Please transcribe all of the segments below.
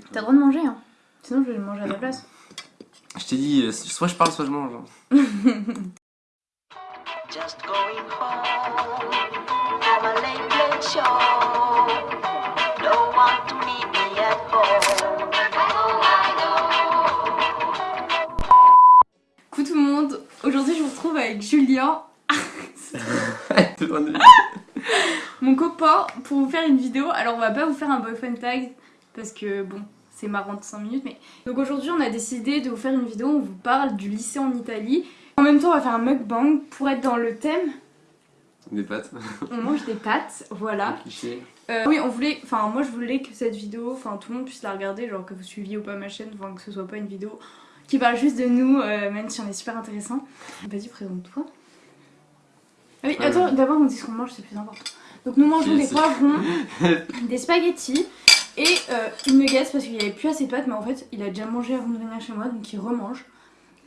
avec T'as le droit de manger, hein. Sinon, je vais le manger à ta place. Je t'ai dit, euh, soit je parle, soit je mange. hein. Just going home from a late, late show. Don't want to meet me at home. Coucou tout le monde, aujourd'hui je vous retrouve avec Julien, mon copain, pour vous faire une vidéo. Alors on va pas vous faire un boyfriend tag parce que bon, c'est marrant de 5 minutes, mais. Donc aujourd'hui on a décidé de vous faire une vidéo où on vous parle du lycée en Italie. En même temps on va faire un mukbang pour être dans le thème. Des pâtes. On mange des pâtes, voilà. Euh, oui, on voulait, enfin moi je voulais que cette vidéo, enfin tout le monde puisse la regarder, genre que vous suiviez ou pas ma chaîne, enfin que ce soit pas une vidéo qui parle juste de nous, euh, même si on est super intéressant. Vas-y, présente-toi. Ah oui, attends, d'abord on dit ce qu'on mange, c'est plus important. Donc nous mangeons des poivrons, des spaghettis et euh, une nuggets parce qu'il n'y avait plus assez de pâtes, mais en fait il a déjà mangé avant de venir chez moi, donc il remange.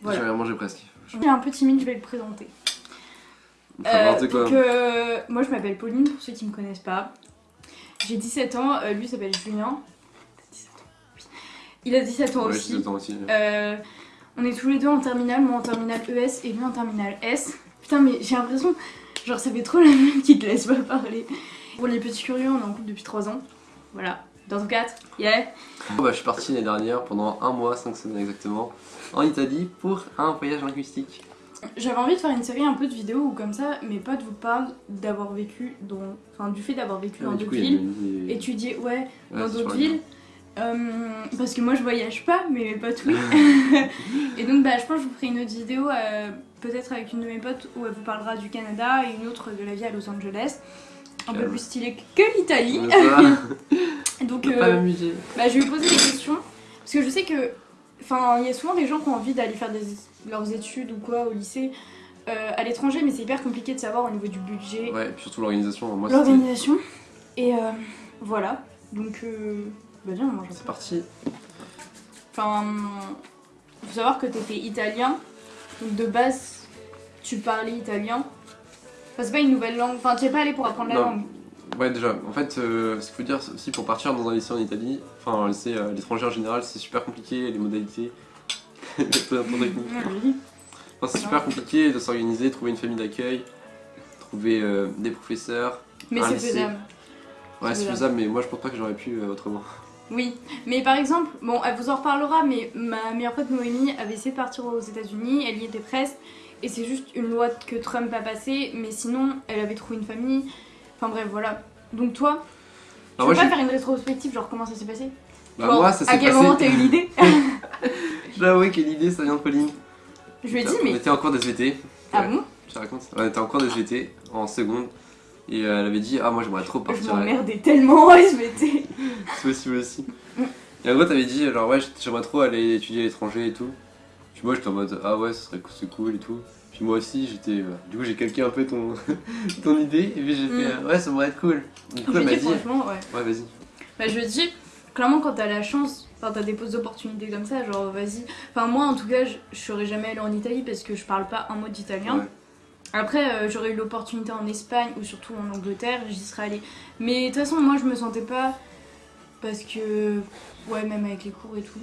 Voilà. J'avais mangé presque. Je suis un peu timide, je vais le présenter. Euh, donc, euh, moi je m'appelle Pauline pour ceux qui me connaissent pas. J'ai 17 ans, euh, lui s'appelle Julien. T'as 17 ans Oui. Il a 17 ans Ouais, aussi. j'ai le temps aussi. Euh, on est tous les deux en terminale, moi en terminale ES et lui en terminale S. Putain, mais j'ai l'impression, genre ça fait trop la même qui te laisse pas parler. Pour les petits curieux, on est en couple depuis 3 ans. Voilà, dans ton 4, yeah. Bah, je suis parti l'année dernière pendant un mois, 5 semaines exactement, en Italie pour un voyage linguistique. J'avais envie de faire une série un peu de vidéos où comme ça mes potes vous parlent d'avoir vécu dans. Enfin, du fait d'avoir vécu Ah, dans d'autres villes. des- étudier ouais, Ouais, dans d'autres villes. Euh, parce que moi je voyage pas, mais mes potes oui. et donc bah, je pense que je vous ferai une autre vidéo, euh, peut-être avec une de mes potes, où elle vous parlera du Canada et une autre de la vie à Los Angeles. Un peu Calme. plus stylée que l'Italie. Va. Donc euh, bah, je vais lui poser des questions. Parce que je sais que. Enfin, il y a souvent des gens qui ont envie d'aller faire des, leurs études ou quoi au lycée euh, à l'étranger, mais c'est hyper compliqué de savoir au niveau du budget, Ouais, et puis surtout l'organisation. L'organisation. Et euh, voilà. Donc, euh, bah viens, on mange c'est parti. Enfin, faut savoir que t'étais italien. Donc de base, tu parlais italien. Enfin, c'est pas une nouvelle langue. Enfin, tu es pas allé pour apprendre la Non. langue. Ouais, déjà, en fait, euh, ce qu'il faut dire aussi pour partir dans un lycée en Italie, enfin un lycée à l'étranger en général, c'est super compliqué, les modalités, les techniques. Je dis. Enfin, c'est super compliqué de s'organiser, trouver une famille d'accueil, trouver euh, des professeurs. Mais c'est faisable. Ouais, C'est faisable. faisable, mais moi je pense pas que j'aurais pu euh, autrement. Oui, mais par exemple, bon, elle vous en reparlera, mais ma meilleure pote Noémie avait essayé de partir aux États-Unis, elle y était presque, et c'est juste une loi que Trump a passée, mais sinon, elle avait trouvé une famille. Enfin bref, voilà. Donc toi, tu veux pas faire une rétrospective, genre comment ça s'est passé? Bah, Genre, moi, ça À s'est quel passé. moment t'as eu l'idée? J'avoue que l'idée ça vient de Pauline. Je lui ai dit, On mais. était en cours d'SVT. Ah Ouais, bon? Je te raconte. On était en cours d'SVT en seconde. Et euh, elle avait dit Ah, moi j'aimerais trop Je partir. m'emmerdais tellement en SVT. C'est possible aussi. Mm. Et en gros, t'avais dit, genre, ouais, j'aimerais trop aller étudier à l'étranger et tout. Puis moi, j'étais en mode, ah ouais, ce serait c'est cool et tout. Puis moi aussi, j'étais. euh, Du coup, j'ai calqué un peu ton, ton idée. Et puis j'ai fait, Mm. ouais, ça pourrait être cool. Du coup, elle m'a dit, dit, franchement, ouais. ouais, vas-y. Bah, je dis, clairement, quand t'as la chance, enfin, t'as des postes d'opportunités comme ça, genre, vas-y. Enfin, moi, en tout cas, je, je serais jamais allée en Italie parce que je parle pas un mot d'italien. Ouais. Après, euh, j'aurais eu l'opportunité en Espagne ou surtout en Angleterre, j'y serais allée. Mais de toute façon, moi, je me sentais pas parce que, ouais, même avec les cours et tout.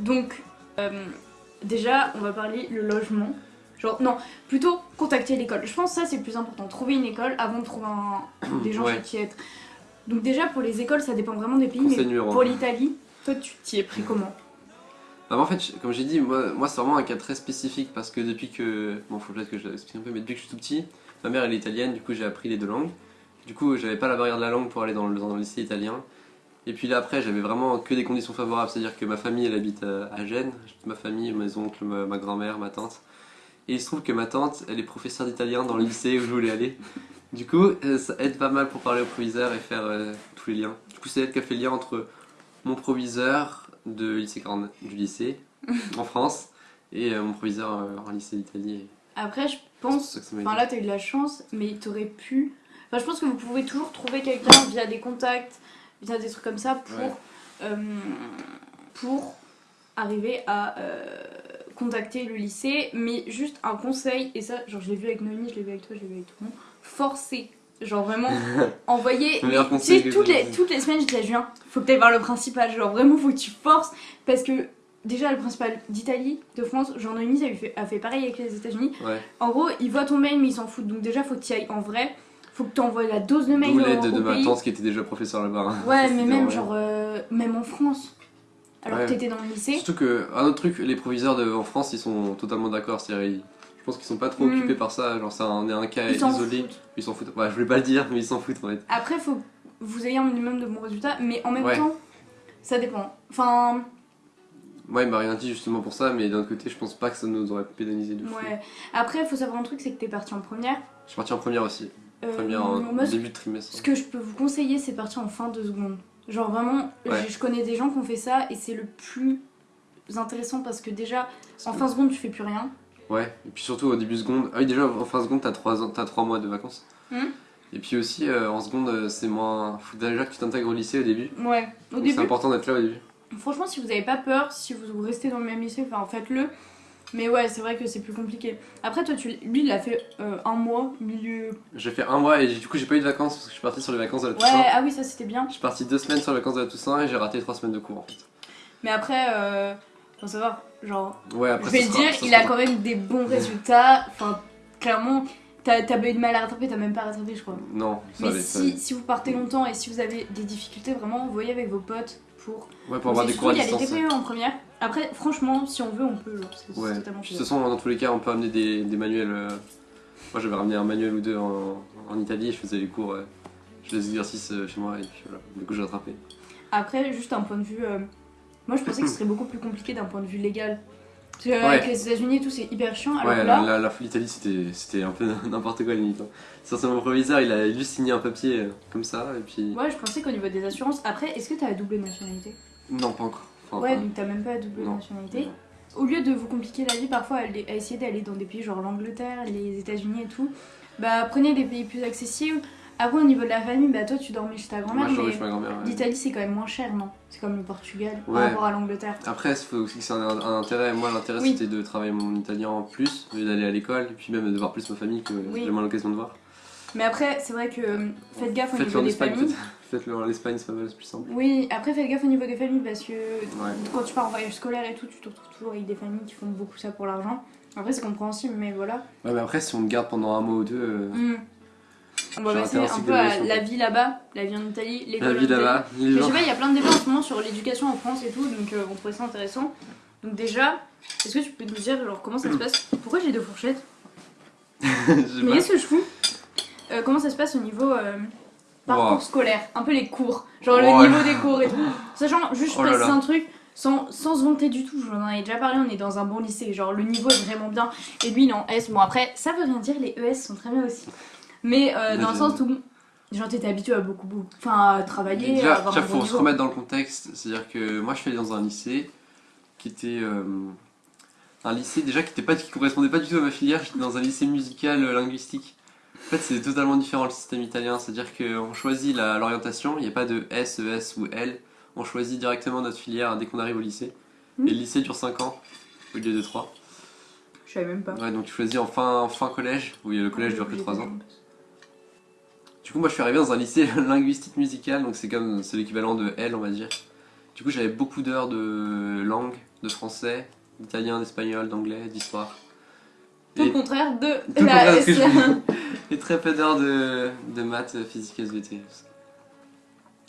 Donc, euh, déjà, on va parler le logement. Genre, non, plutôt contacter l'école. Je pense que ça, c'est le plus important. Trouver une école avant de trouver un- des gens Ouais. qui être. Donc, déjà, pour les écoles, ça dépend vraiment des pays. Conseil mais numéro pour l'Italie, toi, tu t'y es pris comment? Bah, en fait, comme j'ai dit, moi, moi c'est vraiment un cas très spécifique parce que depuis que. Bon, faut peut-être que je l'explique un peu, mais depuis que je suis tout petit, ma mère elle est italienne, du coup j'ai appris les deux langues. Du coup, j'avais pas la barrière de la langue pour aller dans le, dans le lycée italien. Et puis là, après, j'avais vraiment que des conditions favorables, c'est-à-dire que ma famille elle habite à, à Gênes, ma famille, mes oncles, ma, grand-mère, ma tante. Et il se trouve que ma tante, elle est professeure d'italien dans le lycée où je voulais aller. Du coup, euh, ça aide pas mal pour parler au proviseur et faire euh, tous les liens. Du coup, c'est elle qui a fait le lien entre mon proviseur de lycée 40 du lycée en France et euh, mon proviseur euh, en lycée d'Italie. Après, je pense Enfin là t'as eu de la chance, mais t'aurais pu. Enfin je pense que vous pouvez toujours trouver quelqu'un via des contacts, via des trucs comme ça pour Ouais. euh, pour arriver à euh, contacter le lycée. Mais juste un conseil et ça genre je l'ai vu avec Noémie, je l'ai vu avec toi, je l'ai vu avec tout le monde. Forcez Genre vraiment, envoyer. Tu sais, toutes les, toutes les semaines, je disais à Julien, faut que tu voir le principal. Genre vraiment, faut que tu forces. Parce que déjà, le principal d'Italie, de France, lui fait, a fait pareil avec les États-Unis. Ouais. En gros, il voit ton mail, mais il s'en fout. Donc déjà, faut que tu ailles en vrai. Faut que tu envoies la dose de mail D'où l'aide de ma pays. tante qui était déjà professeur là-bas. hein. Ouais, mais même genre, euh, même en France. Alors Ouais. que t'étais dans le lycée. Surtout que, un autre truc, les proviseurs de, en France, ils sont totalement d'accord. C'est-à-dire, je pense qu'ils sont pas trop Mm. occupés par ça. Genre, c'est un, un cas Ils isolé. foutent. Ils s'en foutent. Ouais, je voulais pas le dire, mais ils s'en foutent en fait. Après, faut que vous ayez un minimum de bons résultats, mais en même Ouais. temps, ça dépend. Enfin, Moi, il m'a rien dit justement pour ça, mais d'un autre côté, je pense pas que ça nous aurait pénalisé de fou. ouais. Après, faut savoir un truc, c'est que t'es parti en première. Je suis parti en première aussi. Euh, Première moi, ce- début de trimestre. Ce que je peux vous conseiller, c'est partir en fin de seconde. Genre vraiment, Ouais. je connais des gens qui ont fait ça et c'est le plus intéressant parce que déjà, en fin de seconde, tu fais plus rien. Ouais, et puis surtout au début seconde. Ah oui, déjà en fin seconde, t'as 3, ans, t'as trois mois de vacances. Hmm. Et puis aussi, euh, en seconde, euh, c'est moins. Faut déjà que tu t'intègres au lycée au début. Ouais, au Donc c'est début. important d'être là au début. Franchement, si vous avez pas peur, si vous restez dans le même lycée, enfin faites-le. Mais ouais, c'est vrai que c'est plus compliqué. Après, toi, tu, lui, il a fait euh, un mois, milieu. J'ai fait un mois et du coup, j'ai pas eu de vacances parce que je suis parti sur les vacances de la Ouais, Toussaint. ah oui, ça c'était bien. Je suis parti deux semaines sur les vacances de la Toussaint et j'ai raté trois semaines de cours en fait. Mais après, euh, faut savoir, genre, Ouais, après je vais ça sera- dire, ça il a quand même des bons résultats. Enfin, clairement, t'as pas eu de mal à rattraper, t'as même pas rattrapé, je crois. Non, ça Mais allait, ça si, si vous partez longtemps et si vous avez des difficultés, vraiment, voyez avec vos potes pour. Ouais, pour avoir des cours à il y a les distance. TPE en première. Après, franchement, si on veut, on peut. Genre, c'est Ouais, c'est totalement de toute façon, dans tous les cas, on peut amener des, des manuels. euh, Moi, j'avais ramené un manuel ou deux en, en Italie, je faisais les cours, euh, je faisais des exercices euh, chez moi et puis voilà. Du coup, j'ai rattrapé. Après, juste un point de vue. euh, Moi, je pensais que ce serait beaucoup plus compliqué d'un point de vue légal. Parce que, euh, Ouais. avec les États-Unis et tout, c'est hyper chiant. Alors ouais, là, la, la, la- l'Italie, c'était c'était un peu n'importe quoi limite. Hein. Sur son proviseur, il a juste signé un papier euh, comme ça et puis. ouais, je pensais qu'au niveau des assurances. Après, est-ce que t'as la double nationalité? Non, pas encore. Enfin, Ouais, donc t'as même pas la double Non. nationalité. Au lieu de vous compliquer la vie parfois à, essayer d'aller dans des pays genre l'Angleterre, les États-Unis et tout, bah prenez des pays plus accessibles. Après, au niveau de la famille, bah toi tu dormais chez ta Moi, grand-mère, mais chez ma grand-mère. ouais. l'Italie c'est quand même moins cher, non? C'est comme le Portugal Ouais. par rapport à l'Angleterre. Après, il faut aussi que c'est un, un intérêt. Moi, l'intérêt Oui. c'était de travailler mon italien en plus, d'aller à l'école, et puis même de voir plus ma famille que Oui. j'ai moins l'occasion de voir. Mais après, c'est vrai que euh, faites gaffe au Faites-le niveau des familles. Faites- faites-le en Espagne, c'est pas mal, c'est plus simple. Oui, après faites gaffe au niveau des familles parce que Ouais. quand tu pars en voyage scolaire et tout, tu te retrouves toujours avec des familles qui font beaucoup ça pour l'argent. Après, c'est compréhensible, mais voilà. Ouais, mais après, si on te garde pendant un mois ou deux, euh. On va passer un peu à la vie là-bas, la vie en Italie, l'école la vie là-bas, je sais pas, il y a plein de débats en ce moment sur l'éducation en France et tout, donc euh, on trouvait ça intéressant. Donc déjà, est-ce que tu peux nous dire genre comment ça se passe? Pourquoi j'ai deux fourchettes? Mais qu'est-ce que je fous? Euh, Comment ça se passe au niveau euh, parcours Wow. scolaire Un peu les cours, genre Oh le là niveau des cours et tout. Sachant, juste Oh là précise là. un truc, sans, sans se vanter du tout, j'en ai déjà parlé, on est dans un bon lycée, genre le niveau est vraiment bien. Et lui il est en S, bon après, ça veut rien dire, les ES sont très bien aussi. Mais euh, dans le sens où, genre t'étais habitué à beaucoup, beaucoup, enfin à travailler, à Déjà, avoir déjà, un bon faut se niveau. remettre dans le contexte. C'est-à-dire que moi, je suis allé dans un lycée qui était euh, un lycée déjà qui était pas qui correspondait pas du tout à ma filière. J'étais dans un lycée musical euh, linguistique. En fait, c'est totalement différent le système italien. C'est-à-dire qu'on choisit l'orientation. Il n'y a pas de S, ES ou L. On choisit directement notre filière dès qu'on arrive au lycée. Mhm. Et le lycée dure 5 ans au lieu de 3. Je savais même pas. Ouais, donc tu choisis en fin, en fin collège, où le collège dure que 3 ans. Du coup, moi je suis arrivé dans un lycée linguistique musical, donc c'est comme c'est l'équivalent de L, on va dire. Du coup, j'avais beaucoup d'heures de langue, de français, d'italien, d'espagnol, d'anglais, d'histoire. Tout le contraire de tout la et très peu d'heures de, de maths, physique, SVT.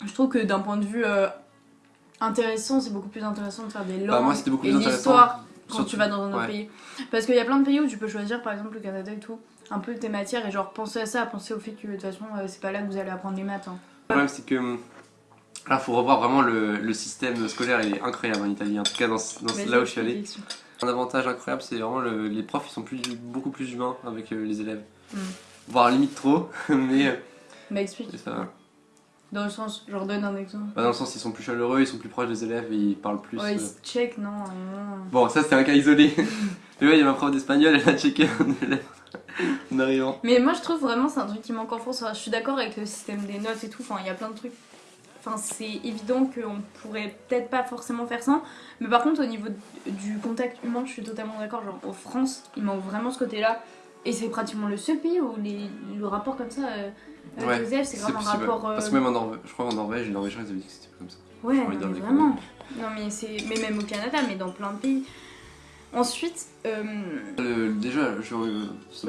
Je trouve que d'un point de vue euh, intéressant, c'est beaucoup plus intéressant de faire des langues Bah, moi, beaucoup et l'histoire quand Surtout- tu vas dans un autre ouais. pays. Parce qu'il y a plein de pays où tu peux choisir, par exemple le Canada et tout, un peu tes matières et genre penser à ça, penser au fait que de toute façon euh, c'est pas là que vous allez apprendre les maths. hein. Le problème, c'est que hum, là, faut revoir vraiment le, le système scolaire, il est incroyable en Italie, en tout cas dans, dans- Vas-y, là où je suis allé. Un avantage incroyable, c'est vraiment le- les profs, ils sont plus, beaucoup plus humains avec euh, les élèves. Mm. Voire limite trop, mais euh, Bah explique. ça va. Dans le sens, genre donne un exemple. Bah, dans le sens, ils sont plus chaleureux, ils sont plus proches des élèves et ils parlent plus. ouais, euh. ils se check, non. non. Bon, ça c'était un cas isolé. mais ouais, il y a ma prof d'espagnol, elle a checké un élève en arrivant. Mais moi je trouve vraiment c'est un truc qui manque en France. Enfin, je suis d'accord avec le système des notes et tout. Enfin, il y a plein de trucs. Enfin, c'est évident qu'on pourrait peut-être pas forcément faire ça. Mais par contre, au niveau du contact humain, je suis totalement d'accord. Genre, en France, il manque vraiment ce côté-là. Et c'est pratiquement le seul pays où les, le rapport comme ça euh, avec Ouais, les élèves, c'est vraiment un possible. rapport. euh, Parce que même en Norvège, je crois en Norvège, les Norvégiens ils avaient dit que c'était pas comme ça. Ouais, non, mais vraiment. Non, mais c'est. Mais même au Canada, mais dans plein de pays. Ensuite, euh, Le- déjà, je, euh,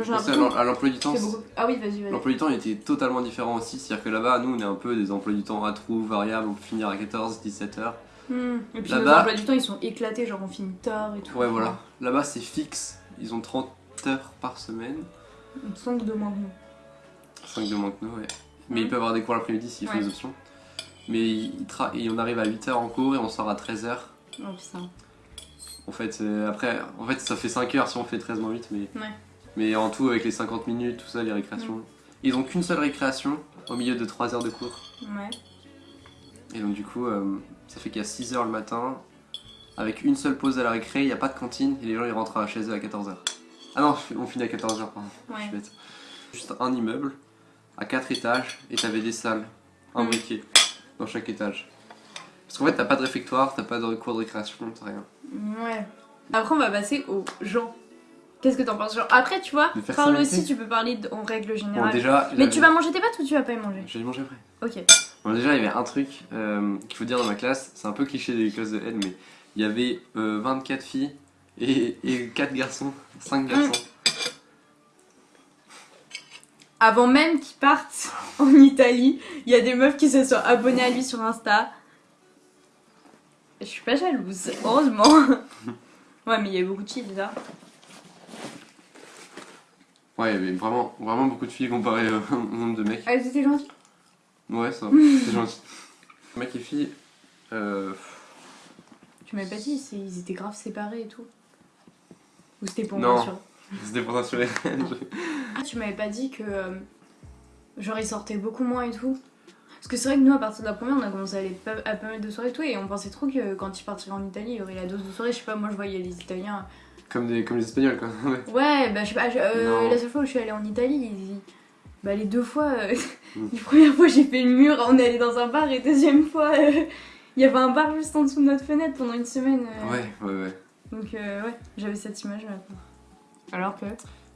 pensait à l'emploi du temps. Ah oui, vas-y, vas-y. L'emploi du temps il était totalement différent aussi. C'est-à-dire que là-bas, nous on est un peu des emplois du temps à trous, variables, on peut finir à 14, 17 heures. Hmm. Et puis nos Là-bas- emplois du temps, ils sont éclatés, genre on finit tard et tout. Ouais, voilà. Là-bas, c'est fixe. Ils ont 30 heures par semaine. On sent que de moins que nous. 5 de moins que nous, ouais. Mais Mhm. ils peuvent avoir des cours l'après-midi s'ils font Ouais. des options. Mais ils tra- et on arrive à 8h en cours et on sort à 13h. Oh putain. En fait, euh, après, en fait, ça fait 5 heures si on fait 13 moins 8, mais, Ouais. mais en tout, avec les 50 minutes, tout ça, les récréations. Ils ont qu'une seule récréation au milieu de 3 heures de cours. Ouais. Et donc, du coup, euh, ça fait qu'il y a 6 heures le matin, avec une seule pause à la récré, il n'y a pas de cantine et les gens ils rentrent à chez eux à 14h. Ah non, on finit à 14h, pardon. Je suis Ouais. bête. Juste un immeuble à 4 étages et t'avais des salles imbriquées dans chaque étage. Parce qu'en fait, t'as pas de réfectoire, t'as pas de cours de récréation, t'as rien. Ouais. Après, on va passer aux gens. Qu'est-ce que t'en penses genre, Après, tu vois, parle aussi, tu peux parler en règle Bon, générale. déjà. Mais tu vas manger tes pâtes ou tu vas pas y manger? Je vais les manger après. Ok. Bon, déjà, il y avait un truc euh, qu'il faut dire dans ma classe, c'est un peu cliché des classes de N, mais il y avait euh, 24 filles et, et 4 garçons, 5 garçons. Avant même qu'il parte en Italie, il y a des meufs qui se sont abonnées à lui sur Insta. Je suis pas jalouse, heureusement. ouais, mais il y a beaucoup de filles déjà. Ouais, il y avait vraiment, vraiment beaucoup de filles comparé euh, au nombre de mecs. Elles étaient gentilles Ouais, ça c'est gentil. Mecs et filles, euh, Tu m'avais pas dit, ils étaient grave séparés et tout. Ou c'était pour Non. moi sûr. c'était pour rassurer. Ah, tu m'avais pas dit que. euh, genre, ils sortaient beaucoup moins et tout. Parce que c'est vrai que nous, à partir de la première, on a commencé à aller pas- à pas mal de soirées et tout. Et on pensait trop que quand ils partiraient en Italie, il y aurait la dose de soirée. Je sais pas, moi je voyais les Italiens. comme, des, comme les Espagnols, quoi. Ouais. Ouais, bah je sais pas, je- euh, la seule fois où je suis allée en Italie, ils- bah les deux fois. euh, Mm. la première fois, j'ai fait le mur, on est allé dans un bar. Et deuxième fois, euh, il y avait un bar juste en dessous de notre fenêtre pendant une semaine. ouais, ouais, ouais. Donc, euh, ouais, j'avais cette image là. Alors que.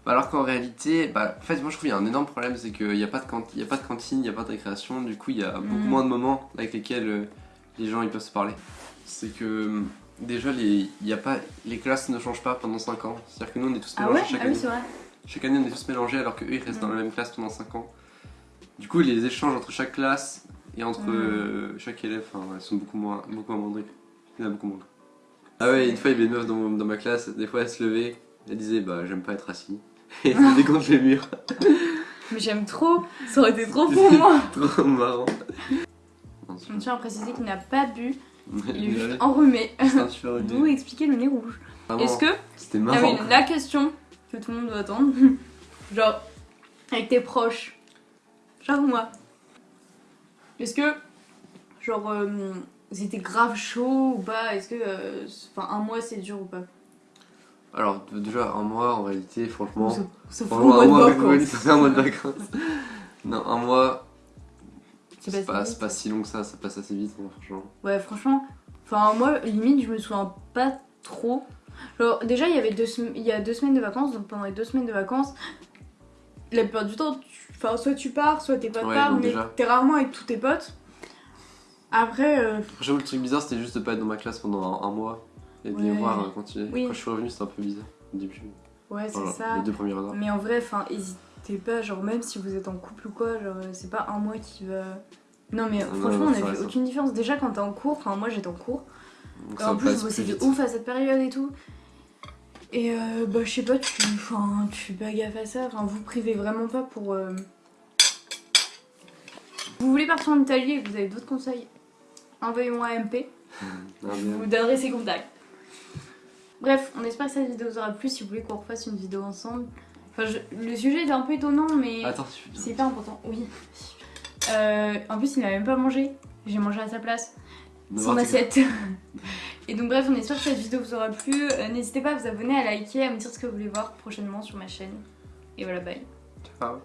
Bah alors qu'en réalité, bah, en fait, moi je trouve qu'il y a un énorme problème, c'est qu'il n'y a, pas de y a pas de cantine, il n'y a pas de récréation, du coup il y a beaucoup Mm. moins de moments avec lesquels euh, les gens ils peuvent se parler. C'est que euh, déjà, les, y a pas, les classes ne changent pas pendant 5 ans. C'est-à-dire que nous on est tous Ah mélangés ouais? chaque Ah oui, année. c'est vrai. Chaque année on est tous mélangés alors qu'eux ils restent dans Mm. la même classe pendant 5 ans. Du coup, les échanges entre chaque classe et entre Mm. euh, chaque élève enfin, ouais, sont beaucoup moins, beaucoup moins Il y en a beaucoup moins. Ah ouais, une fois il y avait une meuf dans, dans ma classe, des fois elle se levait, elle disait bah j'aime pas être assis. Et elle se contre les murs. Mais j'aime trop, ça aurait été trop pour moi. Trop marrant. Non, Je tiens à préciser qu'il n'a pas bu, il est juste enrhumé. D'où expliquer le nez rouge. Est-ce que. C'était Ah marrant. oui, la question que tout le monde doit attendre. Genre, avec tes proches. Genre moi. Est-ce que. Genre, euh, c'était grave chaud ou pas? Est-ce que. euh, Enfin, un mois c'est dur ou pas? Alors, déjà, un mois en réalité, franchement. Sauf- mois un de mois avec vacances. Molly, ça fait un mois de vacances. non, un mois, C'est pas pas, si c'est pas si long que ça, ça passe assez vite, hein, franchement. Ouais, franchement, enfin moi, limite, je me souviens pas trop. Genre, déjà, il y avait deux, il y a deux semaines de vacances, donc pendant les deux semaines de vacances, la plupart du temps, tu- soit tu pars, soit tes potes Ouais, partent, mais t'es rarement avec tous tes potes. Après, euh, J'avoue, le truc bizarre, c'était juste de pas être dans ma classe pendant un, un mois et de les voir euh, continuer. Oui. Quand je suis revenu, c'était un peu bizarre au début. ouais, c'est Voilà, ça. Les deux heures. Mais en vrai, enfin, hésitez pas, genre, même si vous êtes en couple ou quoi, genre, euh, c'est pas un mois qui va. Non, mais Non, franchement, non, on a vu aucune différence. Déjà, quand t'es en cours, enfin, moi j'étais en cours, Donc en plus, je bossais de ouf à cette période et tout. Et euh, bah, je sais pas, tu, enfin, tu fais pas gaffe à ça. Enfin, vous privez vraiment pas pour. euh, Vous voulez partir en Italie et que vous avez d'autres conseils? Envoyez-moi un MP, Ah, je vous donnerai ses contacts. Bref, on espère que cette vidéo vous aura plu. Si vous voulez qu'on refasse une vidéo ensemble. Enfin, je- le sujet est un peu étonnant, mais c'est hyper important. Oui. Euh, en plus, il n'a même pas mangé. J'ai mangé à sa place son assiette. Et donc bref, on espère que cette vidéo vous aura plu. Euh, N'hésitez pas à vous abonner, à liker, à me dire ce que vous voulez voir prochainement sur ma chaîne. Et voilà, bye. Ciao.